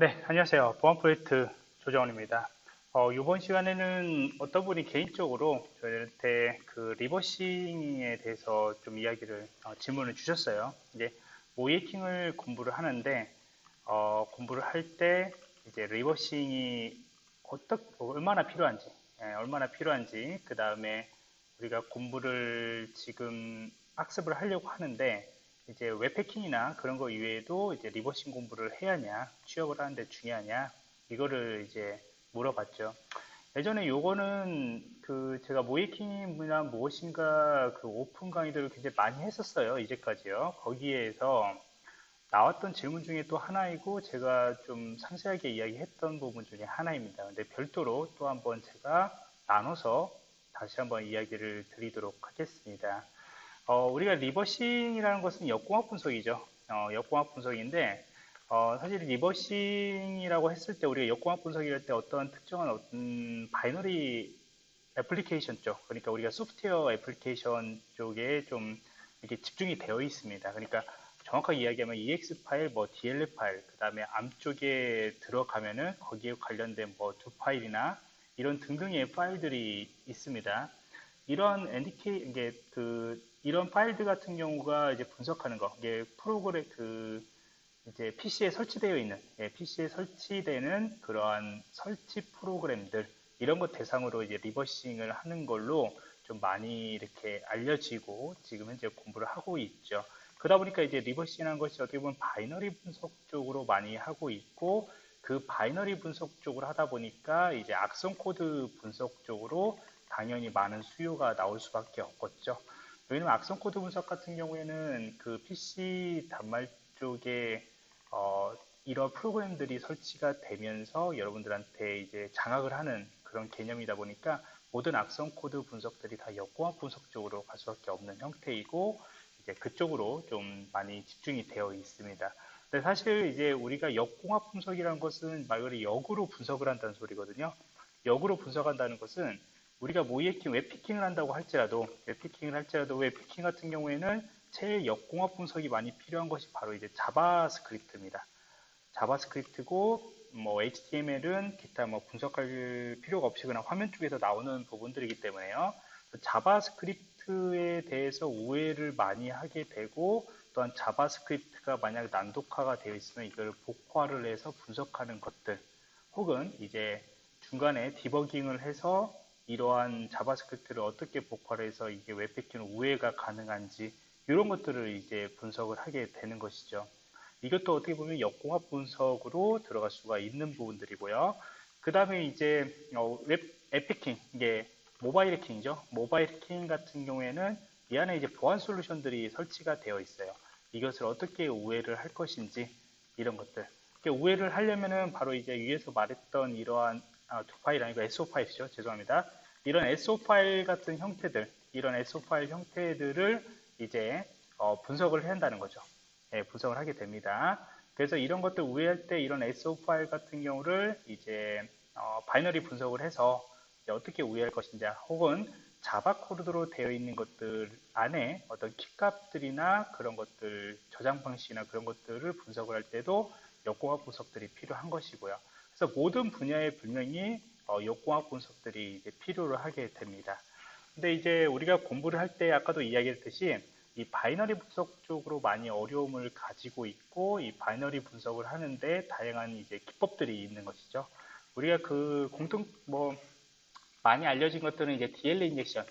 네, 안녕하세요. 보안 프로젝트 조정원입니다. 어, 이번 시간에는 어떤 분이 개인적으로 저희한테 그 리버싱에 대해서 좀 이야기를, 어, 질문을 주셨어요. 이제 모이킹을 공부를 하는데, 어, 공부를 할 때 이제 리버싱이 어떻, 얼마나 필요한지, 예, 얼마나 필요한지, 그 다음에 우리가 공부를 지금 학습을 하려고 하는데, 이제 웹해킹이나 그런 거 이외에도 이제 reversing 공부를 해야 하냐, 취업을 하는데 중요하냐, 이거를 이제 물어봤죠. 예전에 요거는 그 제가 모의해킹이나 무엇인가 그 오픈 강의들을 굉장히 많이 했었어요. 이제까지요. 거기에서 나왔던 질문 중에 또 하나이고 제가 좀 상세하게 이야기했던 부분 중에 하나입니다. 근데 별도로 또 한번 제가 나눠서 다시 한번 이야기를 드리도록 하겠습니다. 어, 우리가 reversing이라는 것은 역공학 분석이죠. 어, 역공학 분석인데 어, 사실 reversing이라고 했을 때 우리가 역공학 분석이랄 때 어떤 특정한 어떤 binary 애플리케이션 쪽, 그러니까 우리가 소프트웨어 애플리케이션 쪽에 좀 이렇게 집중이 되어 있습니다. 그러니까 정확하게 이야기하면 EXE 파일, 뭐 DLL 파일, 그 다음에 ARM 쪽에 들어가면은 거기에 관련된 뭐 두 파일이나 이런 등등의 파일들이 있습니다. 이런 NDK, 이게 그 이런 파일들 같은 경우가 이제 분석하는 거, 이게 프로그램 그 이제 PC에 설치되어 있는, 예, PC에 설치되는 그러한 설치 프로그램들 이런 것 대상으로 이제 reversing을 하는 걸로 좀 많이 이렇게 알려지고 지금 현재 공부를 하고 있죠. 그러다 보니까 이제 reversing이라는 것이 어떻게 보면 binary 분석 쪽으로 많이 하고 있고 그 binary 분석 쪽으로 하다 보니까 이제 악성 코드 분석 쪽으로 당연히 많은 수요가 나올 수밖에 없겠죠. 왜냐면 악성 코드 분석 같은 경우에는 그 PC 단말 쪽에 어, 이런 프로그램들이 설치가 되면서 여러분들한테 이제 장악을 하는 그런 개념이다 보니까 모든 악성 코드 분석들이 다 역공학 분석 쪽으로 갈 수밖에 없는 형태이고 이제 그쪽으로 좀 많이 집중이 되어 있습니다. 근데 사실 이제 우리가 역공학 분석이라는 것은 말 그대로 역으로 분석을 한다는 소리거든요. 역으로 분석한다는 것은 우리가 모의해킹 웹 해킹을 한다고 할지라도 웹 해킹을 할지라도 웹 해킹 같은 경우에는 제일 역공학 분석이 많이 필요한 것이 바로 이제 JavaScript입니다. JavaScript고 뭐 HTML은 기타 뭐 분석할 필요가 없이 그냥 화면 쪽에서 나오는 부분들이기 때문에요. JavaScript에 대해서 우회를 많이 하게 되고 또한 JavaScript가 만약 난독화가 되어 있으면 이걸 복호화를 해서 분석하는 것들 혹은 이제 중간에 디버깅을 해서 이러한 JavaScript를 어떻게 복호화를 해서 이게 웹 해킹 우회가 가능한지 이런 것들을 이제 분석을 하게 되는 것이죠. 이것도 어떻게 보면 역공학 분석으로 들어갈 수가 있는 부분들이고요. 그 다음에 이제 어, 앱 해킹 이게 모바일 해킹이죠. 모바일 해킹 같은 경우에는 이 안에 이제 보안 솔루션들이 설치가 되어 있어요. 이것을 어떻게 우회를 할 것인지 이런 것들. 우회를 하려면은 바로 이제 위에서 말했던 이러한 아, 두 파일 아니고 SO 파일이죠. 죄송합니다. 이런 SO 파일 같은 형태들, 이런 SO 파일 형태들을 이제 어, 분석을 한다는 거죠. 예, 분석을 하게 됩니다. 그래서 이런 것들 우회할 때 이런 SO 파일 같은 경우를 이제 어, binary 분석을 해서 어떻게 우회할 것인지 혹은 Java 코드로 되어 있는 것들 안에 어떤 키값들이나 그런 것들 저장 방식이나 그런 것들을 분석을 할 때도 역공학 분석들이 필요한 것이고요. 그래서 모든 분야에 분명히 어, 역공학 분석들이 이제 필요를 하게 됩니다. 근데 이제 우리가 공부를 할 때 아까도 이야기했듯이 이 binary 분석 쪽으로 많이 어려움을 가지고 있고 이 binary 분석을 하는데 다양한 이제 기법들이 있는 것이죠. 우리가 그 공통 뭐 많이 알려진 것들은 이제 DLL injection,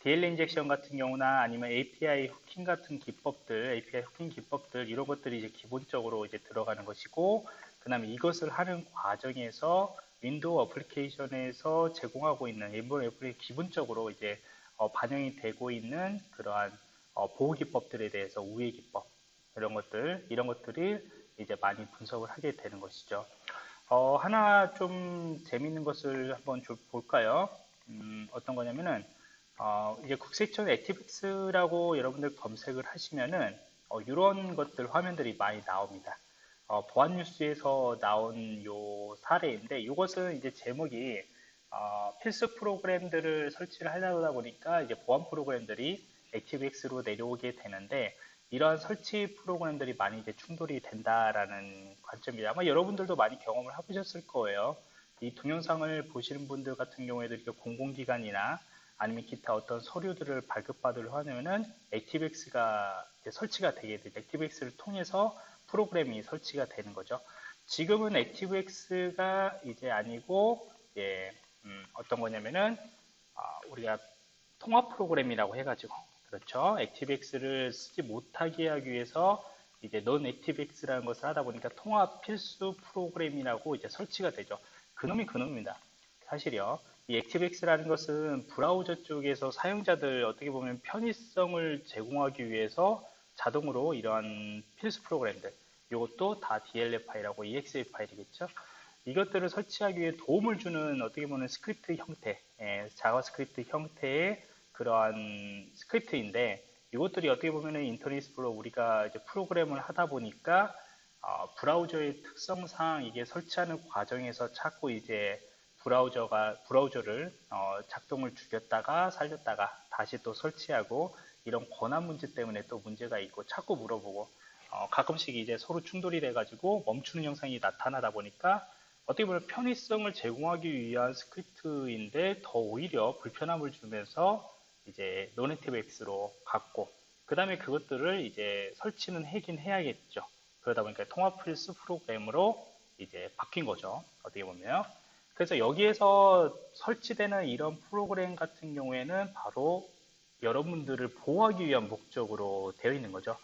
DLL injection 같은 경우나 아니면 API hooking 같은 기법들, API hooking 기법들 이런 것들이 이제 기본적으로 이제 들어가는 것이고 그 다음에 이것을 하는 과정에서 Windows 어플리케이션에서 제공하고 있는 일본 애플이 기본적으로 이제 어, 반영이 되고 있는 그러한 어, 보호 기법들에 대해서 우회 기법 이런 것들 이런 것들이 이제 많이 분석을 하게 되는 것이죠. 어, 하나 좀 재미있는 것을 한번 좀 볼까요? 음, 어떤 거냐면은 어, 이제 국세청 ActiveX라고 여러분들 검색을 하시면은 어, 이런 것들 화면들이 많이 나옵니다. 어, 보안 뉴스에서 나온 요 사례인데 이것은 이제 제목이 어, 필수 프로그램들을 설치를 하려다 보니까 이제 보안 프로그램들이 액티브엑스로 내려오게 되는데 이러한 설치 프로그램들이 많이 이제 충돌이 된다라는 관점이 아마 여러분들도 많이 경험을 해보셨을 거예요. 이 동영상을 보시는 분들 같은 경우에도 이렇게 공공기관이나 아니면 기타 어떤 서류들을 발급받으려 하면은 ActiveX가 설치가 되게 되죠. ActiveX를 통해서 프로그램이 설치가 되는 거죠. 지금은 ActiveX가 이제 아니고 예, 음, 어떤 거냐면은 아, 우리가 통합 프로그램이라고 해가지고 그렇죠. ActiveX를 쓰지 못하게 하기 위해서 이제 non ActiveX라는 것을 하다 보니까 통합 필수 프로그램이라고 이제 설치가 되죠. 그놈이 그놈입니다. 사실이요. 이 ActiveX라는 것은 브라우저 쪽에서 사용자들 어떻게 보면 편의성을 제공하기 위해서 자동으로 이러한 필수 프로그램들 이것도 다 DLL 파일하고 EXE 파일이겠죠. 이것들을 설치하기 위해 도움을 주는 어떻게 보면 스크립트 형태, 예, JavaScript 형태의 그러한 스크립트인데 이것들이 어떻게 보면 Internet Explorer 우리가 이제 프로그램을 하다 보니까 어, 브라우저의 특성상 이게 설치하는 과정에서 자꾸 이제 브라우저가 브라우저를 어, 작동을 죽였다가 살렸다가 다시 또 설치하고 이런 권한 문제 때문에 또 문제가 있고 자꾸 물어보고 어, 가끔씩 이제 서로 충돌이 돼가지고 멈추는 현상이 나타나다 보니까 어떻게 보면 편의성을 제공하기 위한 스크립트인데 더 오히려 불편함을 주면서 이제 non ActiveX로 갔고 그 다음에 그것들을 이제 설치는 하긴 해야겠죠. 그러다 보니까 통합 필수 프로그램으로 이제 바뀐 거죠. 어떻게 보면. 그래서 여기에서 설치되는 이런 프로그램 같은 경우에는 바로 여러분들을 보호하기 위한 목적으로 되어 있는 거죠.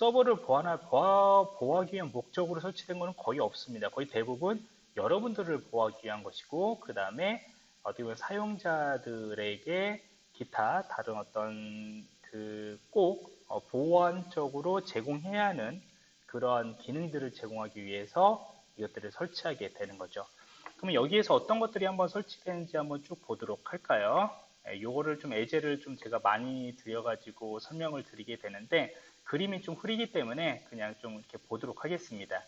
서버를 보완하, 보호하기 위한 목적으로 설치된 것은 거의 없습니다. 거의 대부분 여러분들을 보호하기 위한 것이고 그 다음에 어떻게 보면 사용자들에게 기타 다른 어떤 그꼭 어, 보완적으로 제공해야 하는 그러한 기능들을 제공하기 위해서 이것들을 설치하게 되는 거죠. 그러면 여기에서 어떤 것들이 한번 설치되는지 한번 쭉 보도록 할까요? 예, 요거를 좀 예제를 좀 제가 많이 드려가지고 설명을 드리게 되는데 그림이 좀 흐리기 때문에 그냥 좀 이렇게 보도록 하겠습니다.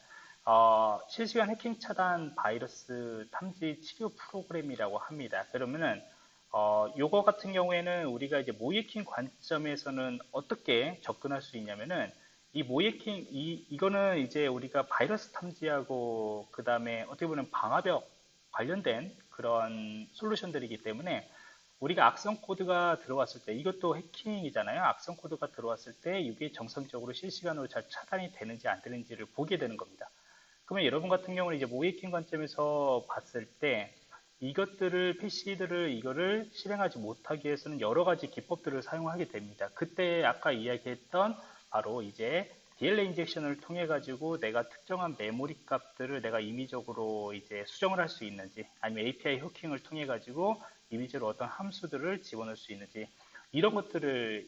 어, 실시간 해킹 차단 바이러스 탐지 치료 프로그램이라고 합니다. 그러면은 어, 요거 같은 경우에는 우리가 이제 모이킹 관점에서는 어떻게 접근할 수 있냐면은 이 모이킹 이 이거는 이제 우리가 바이러스 탐지하고 그 다음에 어떻게 보면 방화벽 관련된 그런 솔루션들이기 때문에 우리가 악성 코드가 들어왔을 때 이것도 해킹이잖아요. 악성 코드가 들어왔을 때 이게 정상적으로 실시간으로 잘 차단이 되는지 안 되는지를 보게 되는 겁니다. 그러면 여러분 같은 경우는 이제 모이킹 관점에서 봤을 때 이것들을 PC들을 이거를 실행하지 못하기 위해서는 여러 가지 기법들을 사용하게 됩니다. 그때 아까 이야기했던 바로 이제 DLL 인젝션을 통해 가지고 내가 특정한 메모리 값들을 내가 임의적으로 이제 수정을 할 수 있는지 아니면 API 후킹을 통해 가지고 이미지로 어떤 함수들을 집어넣을 수 있는지 이런 것들을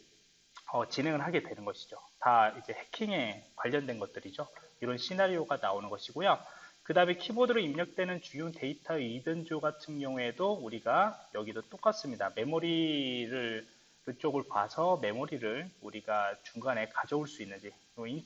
어, 진행을 하게 되는 것이죠. 다 이제 해킹에 관련된 것들이죠. 이런 시나리오가 나오는 것이고요. 그 다음에 키보드로 입력되는 주요 데이터 이든조 같은 경우에도 우리가 여기도 똑같습니다. 메모리를 그쪽을 봐서 메모리를 우리가 중간에 가져올 수 있는지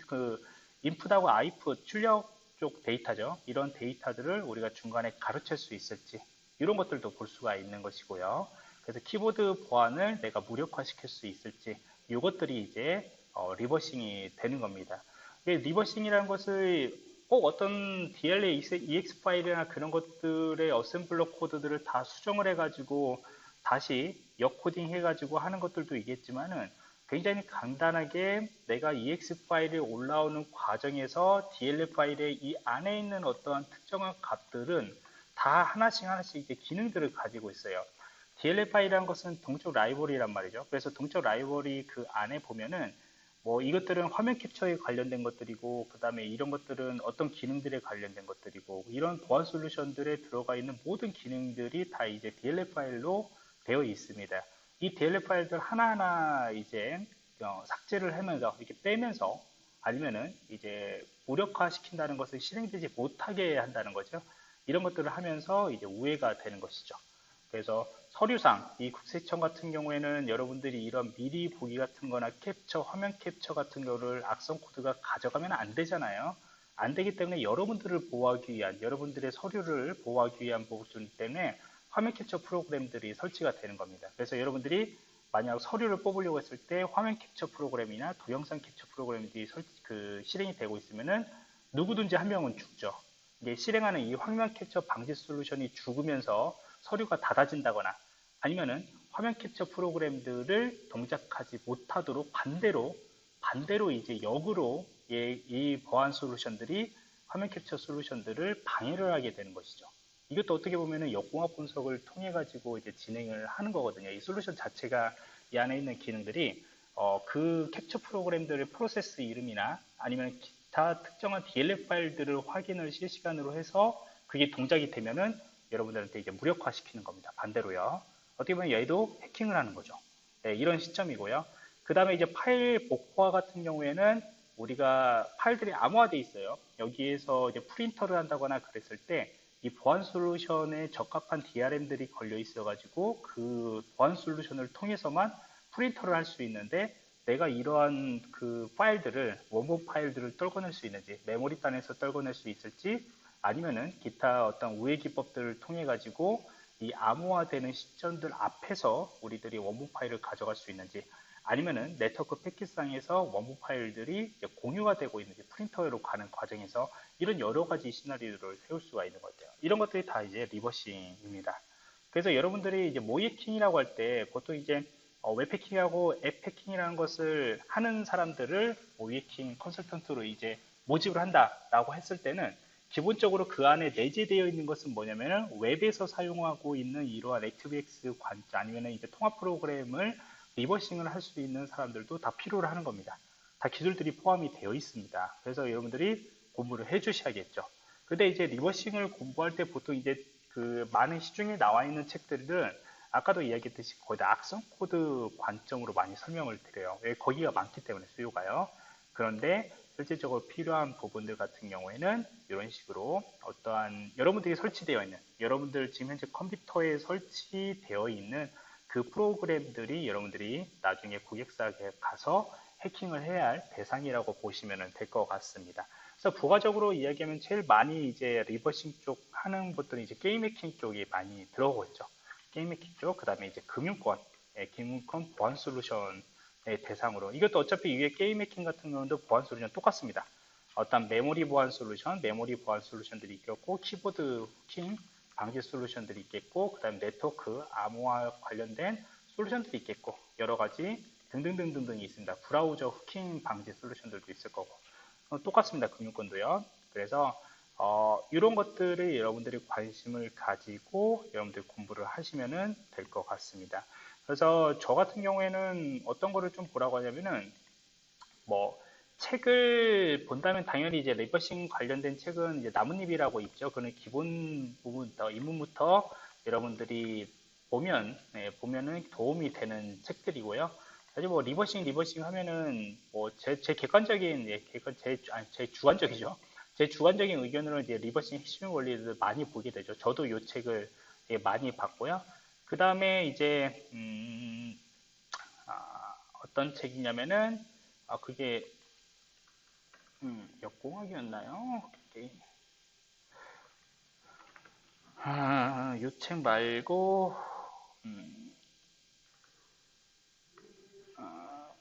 그 인풋하고 아웃풋 출력 쪽 데이터죠. 이런 데이터들을 우리가 중간에 가로챌 수 있을지 이런 것들도 볼 수가 있는 것이고요. 그래서 키보드 보안을 내가 무력화시킬 수 있을지 이것들이 이제 어, reversing이 되는 겁니다. reversing이라는 것을 꼭 어떤 DLL EXE 파일이나 그런 것들의 어셈블러 코드들을 다 수정을 해가지고 다시 역코딩 해가지고 하는 것들도 있겠지만은 굉장히 간단하게 내가 EXE 파일이 올라오는 과정에서 DLL 파일의 이 안에 있는 어떠한 특정한 값들은 다 하나씩 하나씩 이제 기능들을 가지고 있어요. DLL 파일이란 것은 동적 라이브러리란 말이죠. 그래서 동적 라이브러리 그 안에 보면은 뭐 이것들은 화면 캡처에 관련된 것들이고 그 다음에 이런 것들은 어떤 기능들에 관련된 것들이고 이런 보안 솔루션들에 들어가 있는 모든 기능들이 다 이제 DLL 파일로 되어 있습니다. 이 DLL 파일들 하나하나 이제 어, 삭제를 하면서 이렇게 빼면서 아니면은 이제 무력화 시킨다는 것을 실행되지 못하게 한다는 거죠. 이런 것들을 하면서 이제 우회가 되는 것이죠. 그래서 서류상 이 국세청 같은 경우에는 여러분들이 이런 미리 보기 같은 거나 캡처, 화면 캡처 같은 거를 악성 코드가 가져가면 안 되잖아요. 안 되기 때문에 여러분들을 보호하기 위한, 여러분들의 서류를 보호하기 위한 부분 때문에 화면 캡처 프로그램들이 설치가 되는 겁니다. 그래서 여러분들이 만약 서류를 뽑으려고 했을 때 화면 캡처 프로그램이나 동영상 캡처 프로그램들이 설, 그 실행이 되고 있으면은 누구든지 한 명은 죽죠. 실행하는 이 화면 캡처 방지 솔루션이 죽으면서 서류가 닫아진다거나 아니면은 화면 캡처 프로그램들을 동작하지 못하도록 반대로 반대로 이제 역으로 이 보안 솔루션들이 화면 캡처 솔루션들을 방해를 하게 되는 것이죠. 이것도 어떻게 보면은 역공학 분석을 통해 가지고 이제 진행을 하는 거거든요. 이 솔루션 자체가 이 안에 있는 기능들이 어, 그 캡처 프로그램들의 프로세스 이름이나 아니면 기 타 특정한 DLL 파일들을 확인을 실시간으로 해서 그게 동작이 되면은 여러분들한테 이제 무력화시키는 겁니다. 반대로요. 어떻게 보면 얘도 해킹을 하는 거죠. 네, 이런 시점이고요. 그 다음에 이제 파일 복화 같은 경우에는 우리가 파일들이 암호화되어 있어요. 여기에서 이제 프린터를 한다거나 그랬을 때 이 보안 솔루션에 적합한 DRM들이 걸려 있어 가지고 그 보안 솔루션을 통해서만 프린터를 할 수 있는데 내가 이러한 그 파일들을 원본 파일들을 떨궈낼 수 있는지 메모리단에서 떨궈낼 수 있을지 아니면은 기타 어떤 우회 기법들을 통해 가지고 이 암호화되는 시점들 앞에서 우리들이 원본 파일을 가져갈 수 있는지 아니면은 네트워크 패킷상에서 원본 파일들이 공유가 되고 있는지 프린터로 가는 과정에서 이런 여러 가지 시나리오를 세울 수가 있는 것 같아요. 이런 것들이 다 이제 reversing입니다. 그래서 여러분들이 이제 모의해킹이라고 할 때 보통 이제 어, 웹해킹하고 앱해킹이라는 것을 하는 사람들을 모의해킹 컨설턴트로 이제 모집을 한다라고 했을 때는 기본적으로 그 안에 내재되어 있는 것은 뭐냐면은 웹에서 사용하고 있는 이러한 액티브엑스 관자 아니면은 이제 통합 프로그램을 reversing을 할 수 있는 사람들도 다 필요로 하는 겁니다. 다 기술들이 포함이 되어 있습니다. 그래서 여러분들이 공부를 해 주셔야겠죠. 근데 이제 reversing을 공부할 때 보통 이제 그 많은 시중에 나와 있는 책들은 아까도 이야기했듯이 거의 다 악성 코드 관점으로 많이 설명을 드려요. 왜 거기가 많기 때문에 수요가요. 그런데 실질적으로 필요한 부분들 같은 경우에는 이런 식으로 어떠한 여러분들이 설치되어 있는 여러분들 지금 현재 컴퓨터에 설치되어 있는 그 프로그램들이 여러분들이 나중에 고객사에 가서 해킹을 해야 할 대상이라고 보시면 될 것 같습니다. 그래서 부가적으로 이야기하면 제일 많이 이제 reversing 쪽 하는 것들은 이제 게임 해킹 쪽이 많이 들어오고 있죠. 게임 해킹 쪽, 그 다음에 이제 금융권, 예, 금융권 보안 솔루션의 대상으로. 이것도 어차피 위에 게임 해킹 같은 경우도 보안 솔루션 똑같습니다. 어떤 메모리 보안 솔루션, 메모리 보안 솔루션들이 있겠고, 키보드 해킹 방지 솔루션들이 있겠고, 그 다음에 네트워크, 암호화 관련된 솔루션들이 있겠고, 여러 가지 등등등등등이 있습니다. 브라우저 hooking 방지 솔루션들도 있을 거고. 어, 똑같습니다. 금융권도요. 그래서 어, 이런 것들을 여러분들이 관심을 가지고 여러분들 공부를 하시면 될 것 같습니다. 그래서 저 같은 경우에는 어떤 거를 좀 보라고 하냐면은 뭐 책을 본다면 당연히 이제 reversing 관련된 책은 이제 나뭇잎이라고 있죠. 그는 기본 부분부터 입문부터 여러분들이 보면 네, 보면은 도움이 되는 책들이고요. 사실 뭐 reversing reversing 하면은 뭐 제 제 객관적인 예, 객관 제 아니 제 주관적이죠. 제 주관적인 의견으로 이제 reversing 핵심 원리를 많이 보게 되죠. 저도 이 책을 예, 많이 봤고요. 그 다음에 이제 음, 아, 어떤 책이냐면은 아 그게 음, 역공학이었나요? 아, 이책 말고 음, 아,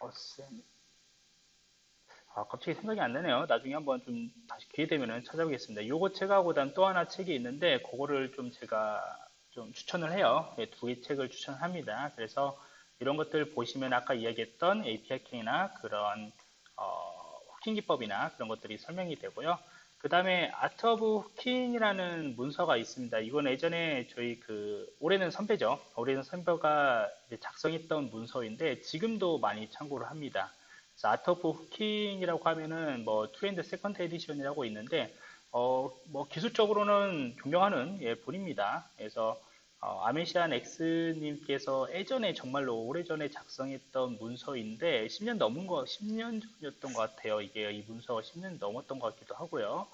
어셈 아, 갑자기 생각이 안 나네요. 나중에 한번 좀 다시 기회 되면 찾아보겠습니다. 요거 책하고 또 하나 책이 있는데 그거를 좀 제가 좀 추천을 해요. 네, 두개 책을 추천합니다. 그래서 이런 것들 보시면 아까 이야기했던 API-킹이나 그런 어, hooking 기법이나 그런 것들이 설명이 되고요. 그 다음에 Art of Hooking이라는 문서가 있습니다. 이건 예전에 저희 그 오래된 선배죠. 오래된 선배가 작성했던 문서인데 지금도 많이 참고를 합니다. of Hooking이라고 하면은 뭐 Trend Second Edition이라고 있는데 어, 뭐 기술적으로는 존경하는 예, 분입니다. 그래서 어, 아메시안 X님께서 예전에 정말로 오래전에 작성했던 문서인데 10년 넘은 거 10년 전이었던 것 같아요. 이게 이 문서가 10년 넘었던 것 같기도 하고요.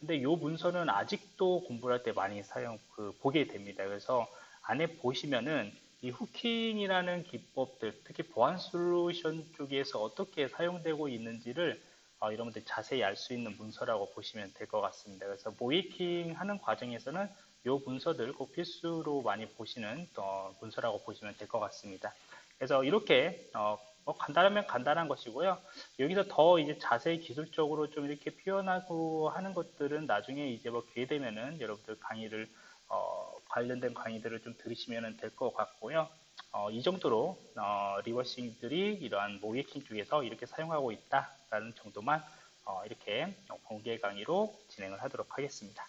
근데 이 문서는 아직도 공부를 할때 많이 사용 그 보게 됩니다. 그래서 안에 보시면은 이 후킹이라는 기법들, 특히 보안 솔루션 쪽에서 어떻게 사용되고 있는지를 어, 여러분들 자세히 알 수 있는 문서라고 보시면 될 것 같습니다. 그래서 모이킹 하는 과정에서는 이 문서들 꼭 필수로 많이 보시는 어, 문서라고 보시면 될 것 같습니다. 그래서 이렇게 어, 뭐 간단하면 간단한 것이고요. 여기서 더 이제 자세히 기술적으로 좀 이렇게 표현하고 하는 것들은 나중에 이제 뭐 기회 되면은 여러분들 강의를 어, 관련된 강의들을 좀 들으시면 될 것 같고요. 어, 이 정도로 어, 리버싱들이 이러한 모이킹 쪽에서 이렇게 사용하고 있다라는 정도만 어, 이렇게 공개 강의로 진행을 하도록 하겠습니다.